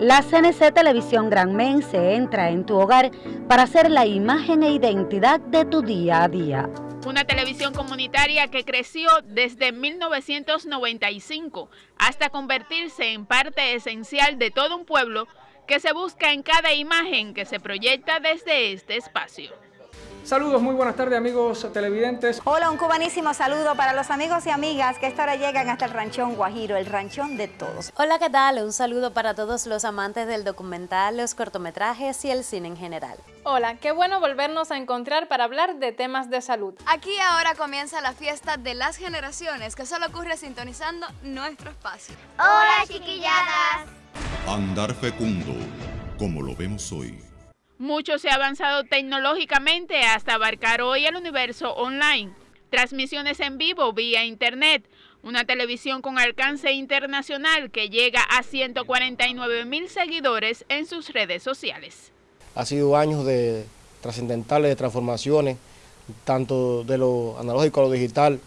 La CNC Televisión Gran Men se entra en tu hogar para ser la imagen e identidad de tu día a día. Una televisión comunitaria que creció desde 1995 hasta convertirse en parte esencial de todo un pueblo que se busca en cada imagen que se proyecta desde este espacio. Saludos, muy buenas tardes amigos televidentes. Hola, un cubanísimo saludo para los amigos y amigas que esta hora llegan hasta el Ranchón Guajiro, el ranchón de todos. Hola, ¿qué tal? Un saludo para todos los amantes del documental, los cortometrajes y el cine en general. Hola, qué bueno volvernos a encontrar para hablar de temas de salud. Aquí ahora comienza la fiesta de las generaciones que solo ocurre sintonizando nuestro espacio. Hola, chiquilladas. Andar fecundo, como lo vemos hoy. Mucho se ha avanzado tecnológicamente hasta abarcar hoy el universo online. Transmisiones en vivo vía Internet, una televisión con alcance internacional que llega a 149 mil seguidores en sus redes sociales. Ha sido años de trascendentales de transformaciones, tanto de lo analógico a lo digital,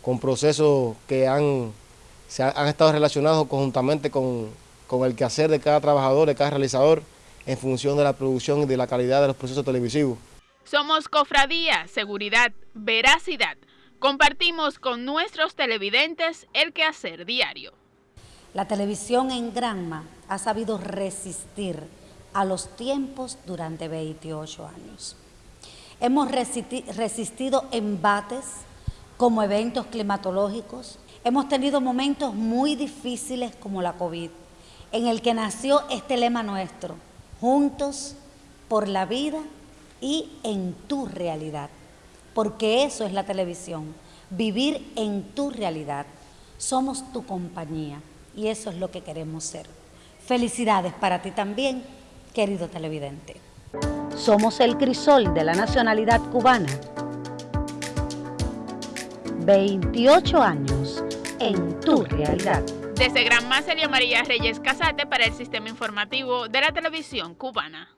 con procesos que han, se han, estado relacionados conjuntamente con, con el quehacer de cada trabajador, de cada realizador, en función de la producción y de la calidad de los procesos televisivos. Somos cofradía, seguridad, veracidad. Compartimos con nuestros televidentes el quehacer diario. La televisión en Granma ha sabido resistir a los tiempos durante 28 años. Hemos resistido embates como eventos climatológicos. Hemos tenido momentos muy difíciles como la COVID, en el que nació este lema nuestro, juntos por la vida y en tu realidad, porque eso es la televisión, vivir en tu realidad. Somos tu compañía y eso es lo que queremos ser. Felicidades para ti también, querido televidente. Somos el crisol de la nacionalidad cubana. 28 años en tu realidad. Desde Gran María María Reyes Casate para el Sistema Informativo de la Televisión Cubana.